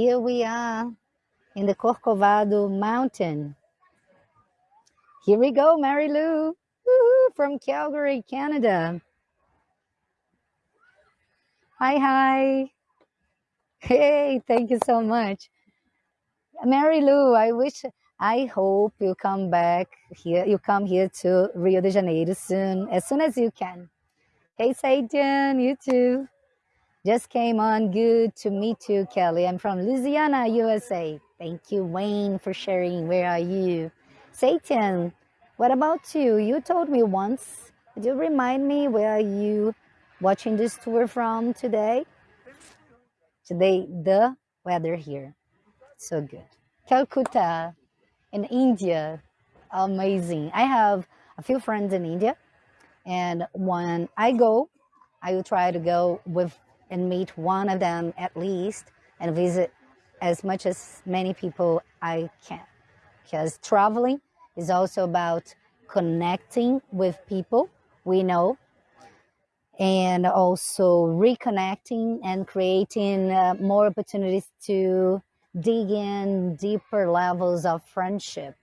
Here we are in the Corcovado mountain. Here we go, Mary Lou from Calgary, Canada. Hi, hi. Hey, thank you so much. Mary Lou, I wish, I hope you come back here, you come here to Rio de Janeiro soon, as soon as you can. Hey, Satan, you too. Just came on. Good to meet you, Kelly. I'm from Louisiana, USA. Thank you, Wayne, for sharing. Where are you? Satan, what about you? You told me once. Could you remind me where are you watching this tour from today? Today, the weather here. So good. Calcutta in India. Amazing. I have a few friends in India. And when I go, I will try to go with and meet one of them at least and visit as much as many people I can. Because traveling is also about connecting with people we know and also reconnecting and creating uh, more opportunities to dig in deeper levels of friendship.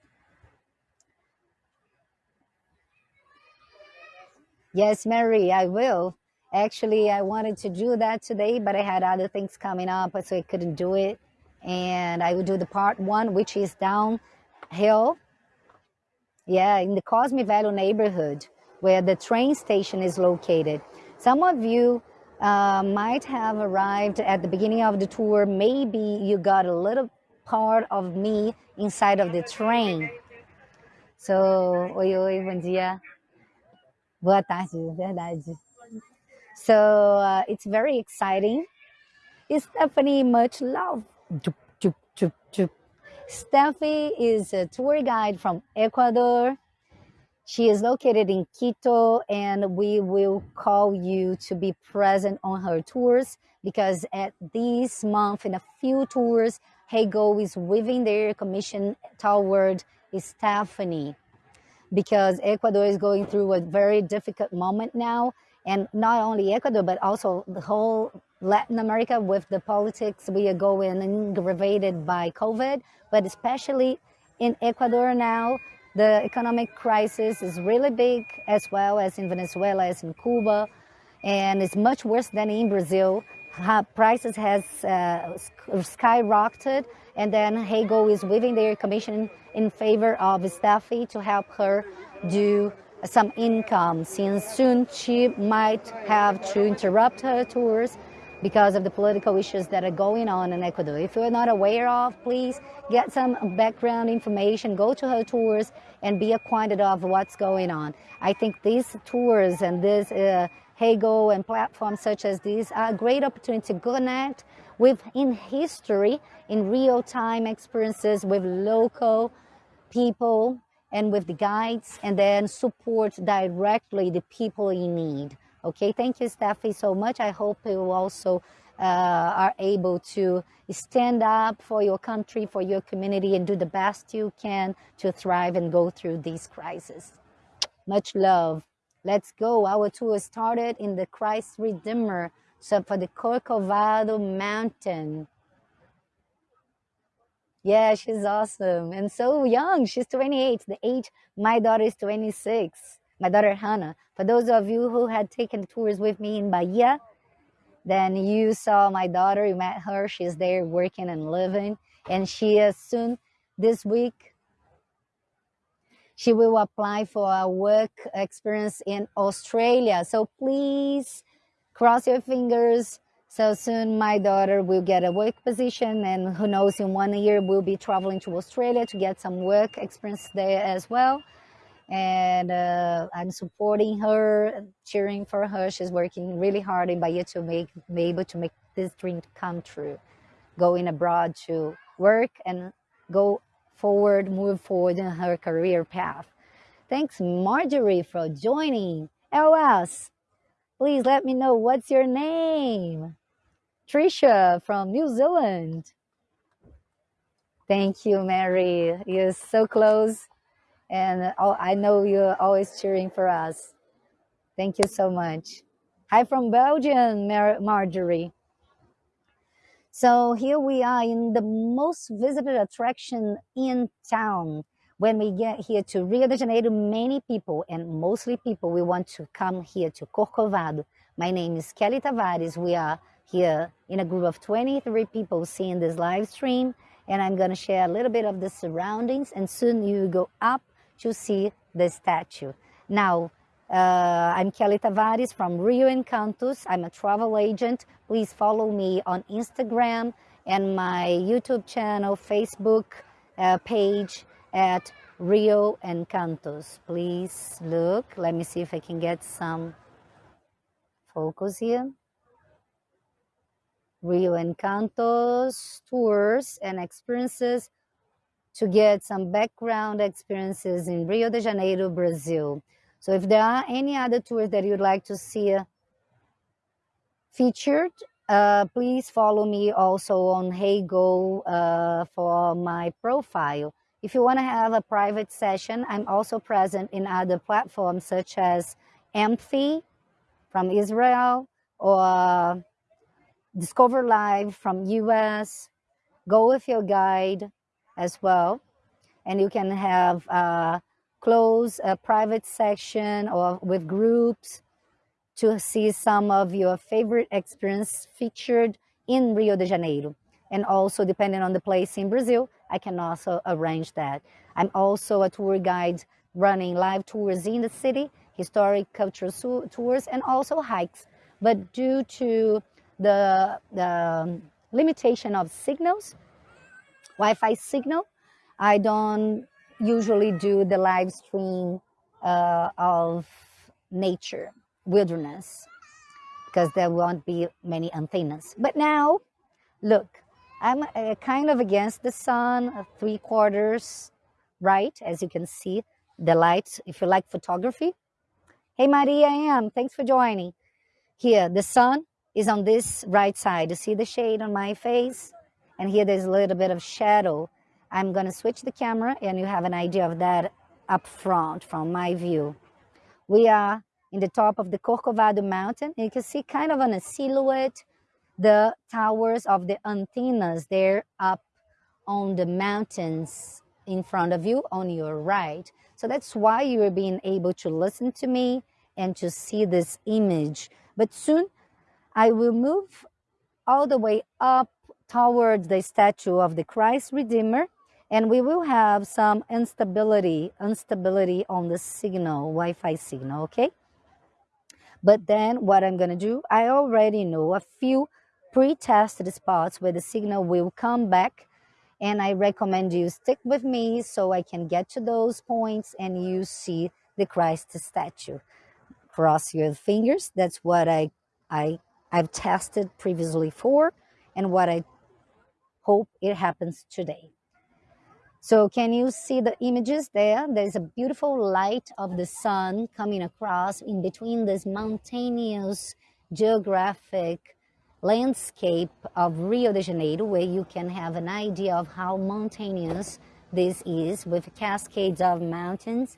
Yes, Mary, I will. Actually, I wanted to do that today, but I had other things coming up, so I couldn't do it. And I will do the part one, which is downhill. Yeah, in the Cosme Velho neighborhood, where the train station is located. Some of you uh, might have arrived at the beginning of the tour. Maybe you got a little part of me inside of the train. So, oi, oi, bom dia. Boa tarde, verdade. So uh, it's very exciting. Is Stephanie, much love. Stephanie is a tour guide from Ecuador. She is located in Quito, and we will call you to be present on her tours because at this month, in a few tours, Heygo is weaving their commission toward Stephanie because Ecuador is going through a very difficult moment now and not only Ecuador, but also the whole Latin America with the politics we are going aggravated by COVID, but especially in Ecuador now, the economic crisis is really big as well as in Venezuela, as in Cuba, and it's much worse than in Brazil. Prices has uh, skyrocketed, and then Heygo is weaving their commission in favor of Steffi to help her do some income since soon she might have to interrupt her tours because of the political issues that are going on in Ecuador. If you're not aware of, please get some background information, go to her tours and be acquainted of what's going on. I think these tours and this uh, Heygo and platforms such as these are a great opportunity to connect with in history, in real time experiences with local people and with the guides and then support directly the people in need. Okay, thank you, Steffi, so much. I hope you also uh, are able to stand up for your country, for your community, and do the best you can to thrive and go through these crises. Much love. Let's go. Our tour started in the Christ Redeemer, so for the Corcovado Mountain. Yeah, she's awesome and so young. She's 28. The age my daughter is 26. My daughter Hannah. For those of you who had taken tours with me in Bahia, then you saw my daughter. You met her. She's there working and living, and she is soon this week. She will apply for a work experience in Australia. So please cross your fingers so soon my daughter will get a work position and who knows in one year we'll be traveling to Australia to get some work experience there as well. And uh, I'm supporting her, cheering for her. She's working really hard in Bahia to make, be able to make this dream come true. Going abroad to work and go forward, move forward in her career path. Thanks Marjorie for joining. LS, please let me know what's your name. Tricia from New Zealand. Thank you, Mary. You're so close. And I know you're always cheering for us. Thank you so much. Hi from Belgium, Mar Marjorie. So here we are in the most visited attraction in town. When we get here to Rio de Janeiro, many people and mostly people, we want to come here to Corcovado. My name is Kelly Tavares. We are here in a group of 23 people seeing this live stream and I'm going to share a little bit of the surroundings and soon you go up to see the statue. Now, uh, I'm Kelly Tavares from Rio Encantos. I'm a travel agent. Please follow me on Instagram and my YouTube channel, Facebook uh, page at Rio Encantos. Please look. Let me see if I can get some focus here. Rio Encantos tours and experiences to get some background experiences in Rio de Janeiro, Brazil. So if there are any other tours that you'd like to see featured, uh, please follow me also on HeyGo uh, for my profile. If you want to have a private session, I'm also present in other platforms such as Amphi from Israel or Discover Live from US, Go with your guide as well. And you can have a close a private section or with groups to see some of your favorite experience featured in Rio de Janeiro. And also depending on the place in Brazil, I can also arrange that. I'm also a tour guide running live tours in the city, historic cultural tours, and also hikes. But due to the, the limitation of signals, Wi-Fi signal. I don't usually do the live stream uh, of nature, wilderness, because there won't be many antennas. But now, look, I'm uh, kind of against the sun, uh, three quarters right, as you can see, the light, if you like photography. Hey, Maria, I am. Thanks for joining. Here, the sun is on this right side. You see the shade on my face? And here there's a little bit of shadow. I'm gonna switch the camera and you have an idea of that up front from my view. We are in the top of the Corcovado mountain. You can see kind of on a silhouette, the towers of the antennas there up on the mountains in front of you on your right. So that's why you are being able to listen to me and to see this image. But soon I will move all the way up towards the statue of the Christ Redeemer and we will have some instability, instability on the signal, Wi-Fi signal, okay? But then what I'm gonna do, I already know a few pre-tested spots where the signal will come back and I recommend you stick with me so I can get to those points and you see the Christ statue. Cross your fingers, that's what I, I I've tested previously for and what I hope it happens today. So can you see the images there? There's a beautiful light of the sun coming across in between this mountainous geographic landscape of Rio de Janeiro, where you can have an idea of how mountainous this is with cascades of mountains,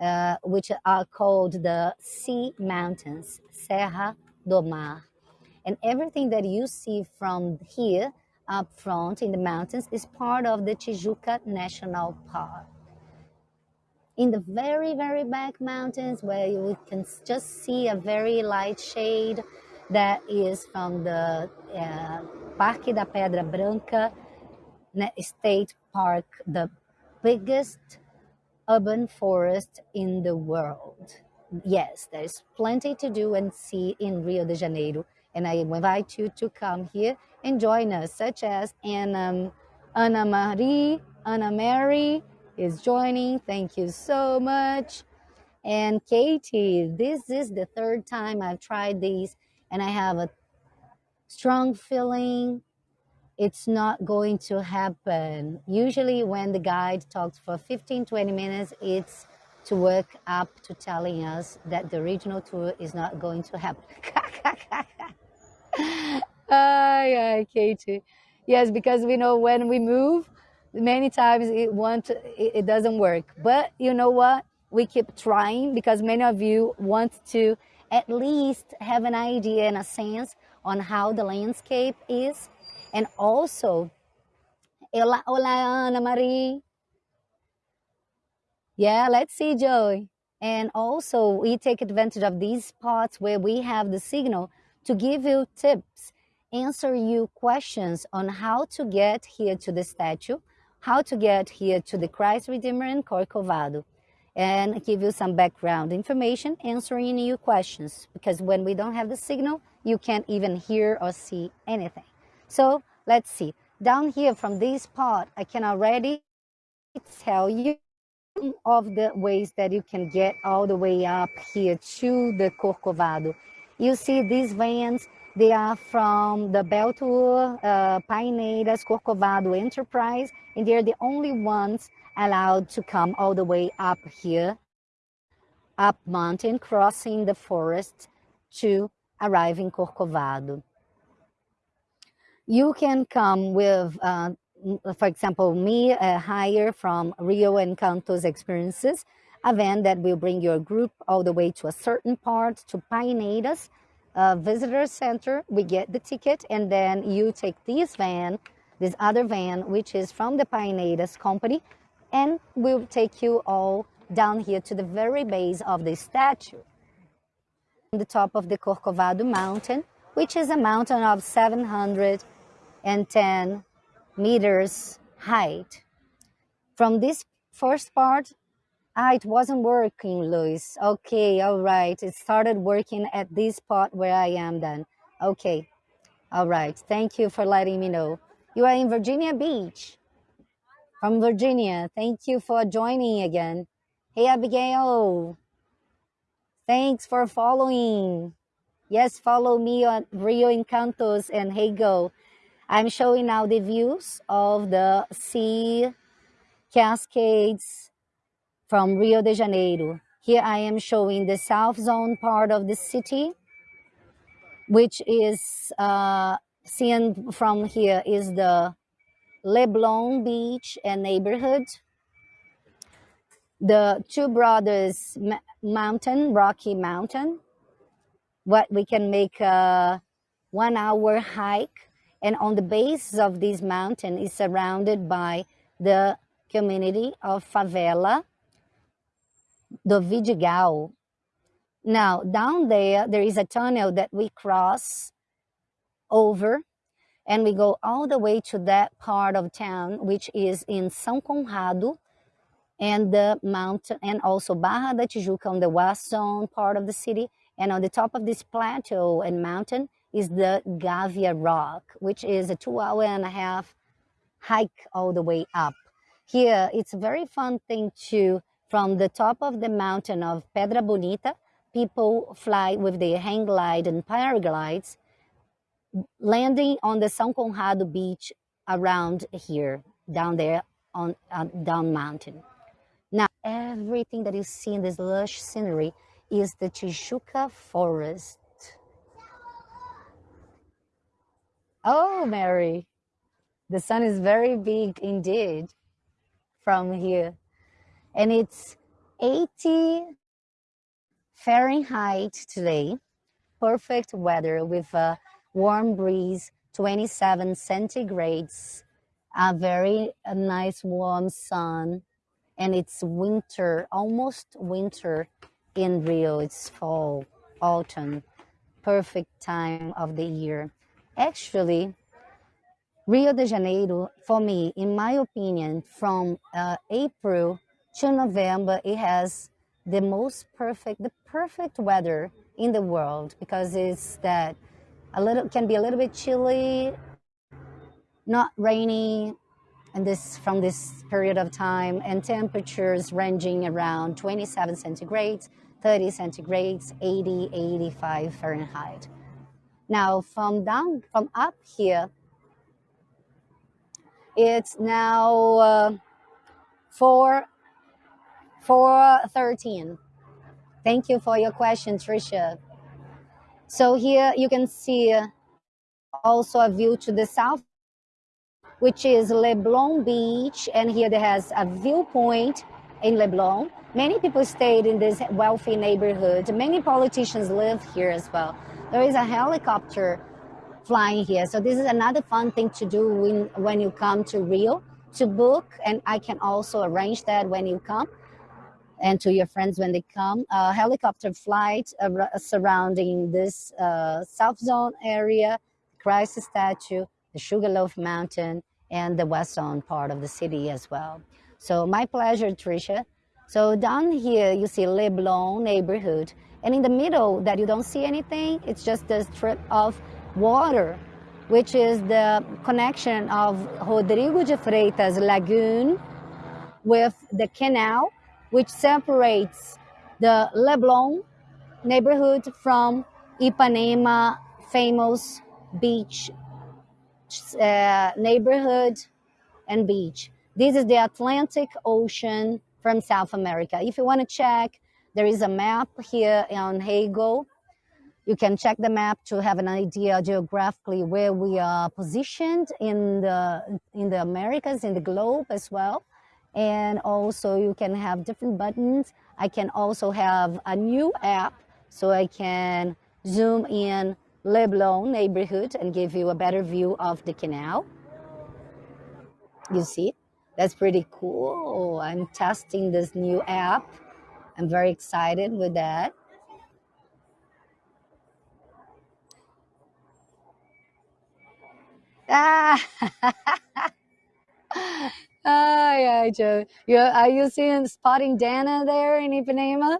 uh, which are called the sea mountains, Serra do Mar. And everything that you see from here up front in the mountains is part of the Tijuca National Park. In the very, very back mountains where you can just see a very light shade that is from the uh, Parque da Pedra Branca State Park, the biggest urban forest in the world yes, there's plenty to do and see in Rio de Janeiro. And I invite you to come here and join us, such as Anna, Anna Marie, Anna Mary is joining. Thank you so much. And Katie, this is the third time I've tried these, and I have a strong feeling it's not going to happen. Usually, when the guide talks for 15 20 minutes, it's to work up to telling us that the regional tour is not going to happen. ay, ay, Katie. Yes, because we know when we move, many times it want it, it doesn't work. But you know what? We keep trying because many of you want to at least have an idea and a sense on how the landscape is. And also, hola, hola Ana Marie. Yeah, let's see, Joy. And also, we take advantage of these spots where we have the signal to give you tips, answer you questions on how to get here to the statue, how to get here to the Christ Redeemer in Corcovado, and give you some background information, answering your questions. Because when we don't have the signal, you can't even hear or see anything. So let's see. Down here from this part, I can already tell you of the ways that you can get all the way up here to the Corcovado. You see these vans, they are from the Bell Tour, uh, Paineiras, Corcovado Enterprise, and they're the only ones allowed to come all the way up here, up mountain, crossing the forest to arrive in Corcovado. You can come with uh, for example, me uh, hire from Rio Encantos Experiences, a van that will bring your group all the way to a certain part to Paineiras uh, Visitor Center. We get the ticket and then you take this van, this other van, which is from the Paineiras company, and we'll take you all down here to the very base of the statue. On the top of the Corcovado mountain, which is a mountain of 710 meters height. From this first part, ah, it wasn't working, Luis. Okay, all right. It started working at this spot where I am then. Okay, all right. Thank you for letting me know. You are in Virginia Beach. From Virginia. Thank you for joining again. Hey, Abigail. Thanks for following. Yes, follow me on Rio Encantos and Hey Go. I'm showing now the views of the sea cascades from Rio de Janeiro. Here I am showing the south zone part of the city, which is uh, seen from here is the Leblon Beach and neighborhood. The Two Brothers Mountain, Rocky Mountain, what we can make a one hour hike and on the base of this mountain is surrounded by the community of Favela do Vidigal. Now, down there, there is a tunnel that we cross over and we go all the way to that part of town, which is in São Conrado and the mountain, and also Barra da Tijuca on the west zone part of the city. And on the top of this plateau and mountain is the Gávea Rock, which is a two hour and a half hike all the way up. Here, it's a very fun thing to, from the top of the mountain of Pedra Bonita, people fly with their hang glide and paraglides, landing on the São Conrado beach around here, down there on uh, down mountain. Now, everything that you see in this lush scenery is the Tijuca forest Oh, Mary, the sun is very big indeed from here. And it's 80 Fahrenheit today. Perfect weather with a warm breeze, 27 centigrades, a very a nice warm sun. And it's winter, almost winter in Rio. It's fall, autumn, perfect time of the year. Actually, Rio de Janeiro, for me, in my opinion, from uh, April to November, it has the most perfect, the perfect weather in the world because it's that a little can be a little bit chilly, not rainy, and this from this period of time, and temperatures ranging around 27 centigrades, 30 centigrades, 80, 85 Fahrenheit. Now from down, from up here, it's now uh, 4, 413. Thank you for your question, Tricia. So here you can see also a view to the south, which is Leblon Beach. And here there has a viewpoint in Leblon. Many people stayed in this wealthy neighborhood. Many politicians live here as well. There is a helicopter flying here. So this is another fun thing to do when, when you come to Rio to book, and I can also arrange that when you come and to your friends when they come. A helicopter flight surrounding this uh, South Zone area, Christ statue, the Sugarloaf Mountain, and the West Zone part of the city as well. So my pleasure, Tricia. So down here you see Leblon neighborhood, and in the middle that you don't see anything, it's just a strip of water, which is the connection of Rodrigo de Freitas Lagoon with the canal, which separates the Leblon neighborhood from Ipanema famous beach uh, neighborhood and beach. This is the Atlantic Ocean from South America. If you want to check, there is a map here on Heygo. You can check the map to have an idea geographically where we are positioned in the in the Americas, in the globe as well. And also you can have different buttons. I can also have a new app so I can zoom in Leblon neighborhood and give you a better view of the canal. You see, that's pretty cool. I'm testing this new app. I'm very excited with that. Ah, oh, yeah, Joe. You, are you seeing spotting Dana there in Ipanema?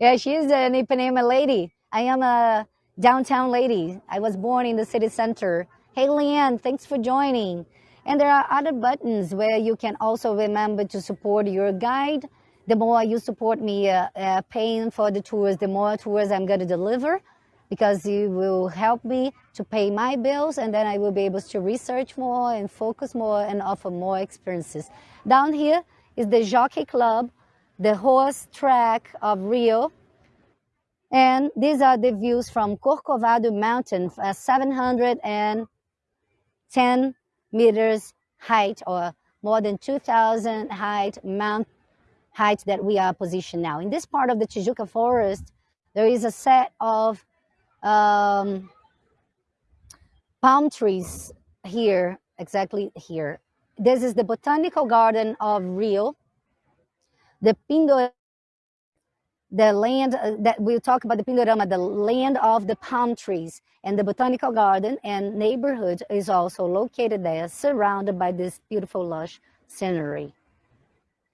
Yeah, she's an Ipanema lady. I am a downtown lady. I was born in the city center. Hey, Leanne, thanks for joining. And there are other buttons where you can also remember to support your guide. The more you support me uh, uh, paying for the tours, the more tours I'm going to deliver because you will help me to pay my bills and then I will be able to research more and focus more and offer more experiences. Down here is the Jockey Club, the horse track of Rio. And these are the views from Corcovado Mountain, uh, 710 meters height or more than 2,000 height mount height that we are positioned now. In this part of the Tijuca forest, there is a set of um, palm trees here, exactly here. This is the Botanical Garden of Rio. The Pindorama the land uh, that we'll talk about the Pindorama, the land of the palm trees and the botanical garden and neighborhood is also located there, surrounded by this beautiful lush scenery.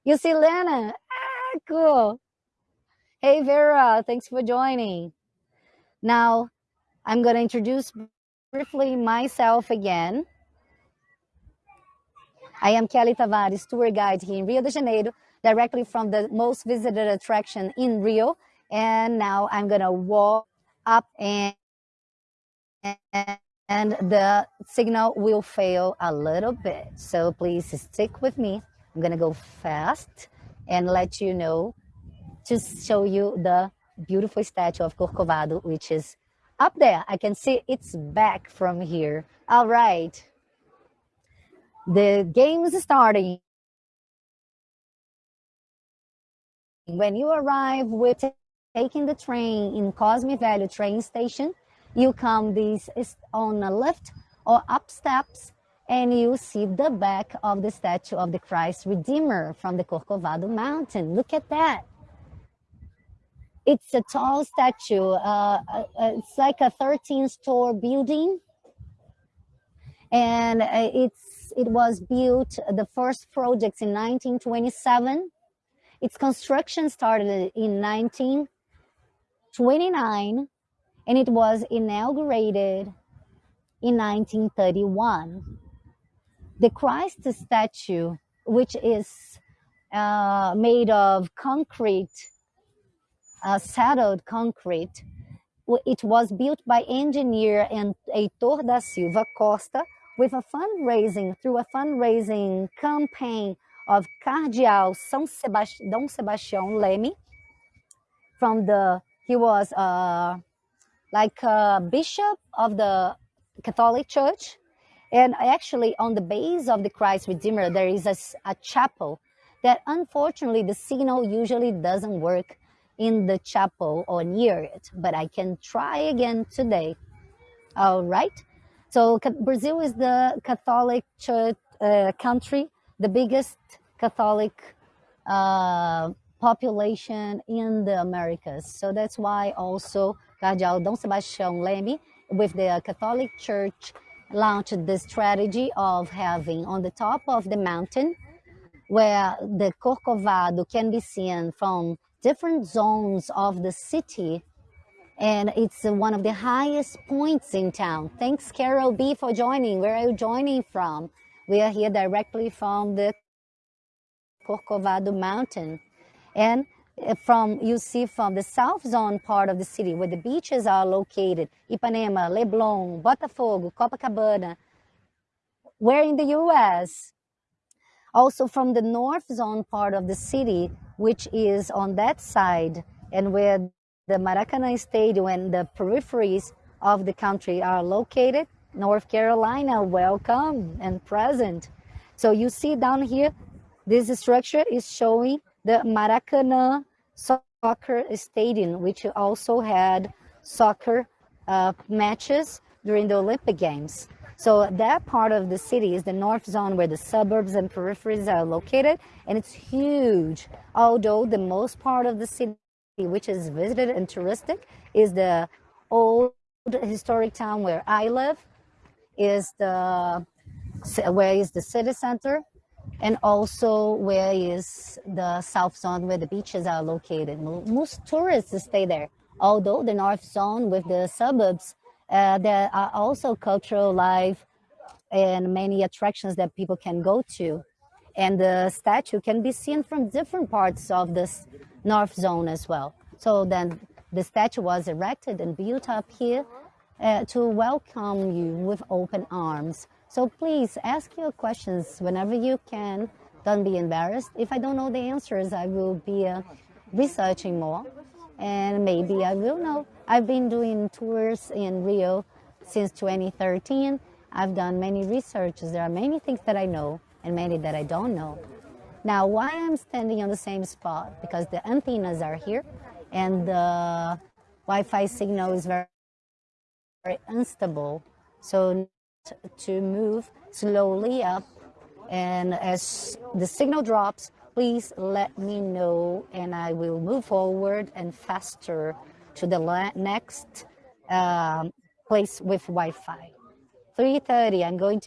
You see Lena? Ah, cool. Hey Vera, thanks for joining. Now, I'm going to introduce briefly myself again. I am Kelly Tavares, tour guide here in Rio de Janeiro, directly from the most visited attraction in Rio. And now I'm gonna walk up and, and the signal will fail a little bit. So please stick with me. I'm gonna go fast and let you know to show you the beautiful statue of Corcovado, which is up there. I can see its back from here. All right. The game is starting. When you arrive with taking the train in Cosme Velho train station, you come this on a left or up steps and you see the back of the statue of the Christ Redeemer from the Corcovado mountain. Look at that. It's a tall statue. Uh, uh it's like a 13 store building. And uh, it's, it was built, the first projects in 1927 its construction started in 1929 and it was inaugurated in 1931. The Christ statue, which is uh, made of concrete, uh, settled concrete, it was built by engineer and Heitor da Silva Costa with a fundraising, through a fundraising campaign of Cardeal São Sebast Dom Sebastião Leme from the, he was uh, like a bishop of the Catholic Church. And actually on the base of the Christ Redeemer, there is a, a chapel that unfortunately the signal usually doesn't work in the chapel or near it, but I can try again today. All right. So Brazil is the Catholic church uh, country, the biggest Catholic uh, population in the Americas. So that's why also Cardeal Dom Sebastião Leme, with the Catholic Church, launched the strategy of having on the top of the mountain, where the Corcovado can be seen from different zones of the city and it's one of the highest points in town. Thanks, Carol B, for joining. Where are you joining from? We are here directly from the Corcovado mountain. And uh, from you see from the south zone part of the city where the beaches are located, Ipanema, Leblon, Botafogo, Copacabana, we're in the US. Also from the north zone part of the city, which is on that side and where the Maracanã Stadium and the peripheries of the country are located. North Carolina, welcome and present. So you see down here, this structure is showing the Maracanã Soccer Stadium, which also had soccer uh, matches during the Olympic Games. So that part of the city is the north zone where the suburbs and peripheries are located, and it's huge. Although the most part of the city which is visited and touristic, is the old historic town where I live, is the where is the city center, and also where is the south zone where the beaches are located. Most tourists stay there. Although the north zone with the suburbs, uh, there are also cultural life and many attractions that people can go to. And the statue can be seen from different parts of this north zone as well. So then the statue was erected and built up here uh, to welcome you with open arms. So please ask your questions whenever you can. Don't be embarrassed. If I don't know the answers, I will be uh, researching more and maybe I will know. I've been doing tours in Rio since 2013. I've done many researches. There are many things that I know and many that I don't know. Now, why I'm standing on the same spot? Because the antennas are here and the Wi-Fi signal is very, very unstable. So to move slowly up and as the signal drops, please let me know and I will move forward and faster to the next um, place with Wi-Fi. 3.30, I'm going to